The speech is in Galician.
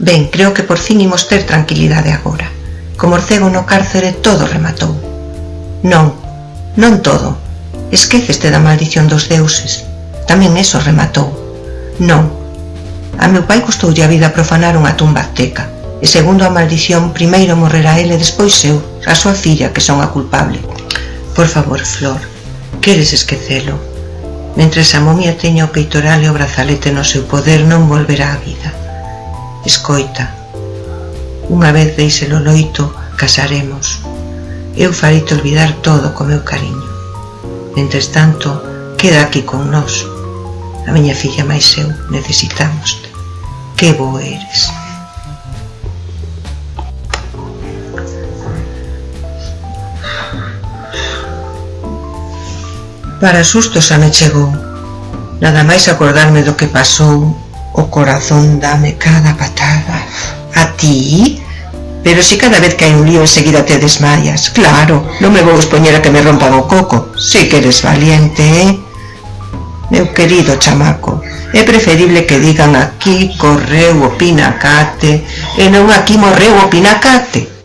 Ben, creo que por fin imos ter tranquilidade agora. Como Orcego no cárcere todo rematou. Non, non todo. Esqueceste da maldición dos deuses. Tamén eso rematou. Non. A meu pai custoulle a vida profanar unha tumba azteca. E segundo a maldición, primeiro morrerá ele e despois eu, a súa filla, que son a culpable. Por favor, Flor, queres esquecelo. Mentre a momia teña o peitoral e o brazalete no seu poder non volverá á vida. Escoita. Unha vez deixelo loito, casaremos. Eu farei-te olvidar todo co meu cariño. Mentres tanto, queda aquí con nós. A miña filla máis eu necesitamos. Que bo eres. Para susto xa me chegou. Nada máis acordarme do que pasou O corazón dame cada patada. A ti? Pero si cada vez que hai un lío enseguida te desmayas. Claro, non me vou expoñer a que me rompan o coco. Si que eres valiente, eh? Meu querido chamaco, é preferible que digan aquí correu o pinacate e non aquí morreu o pinacate.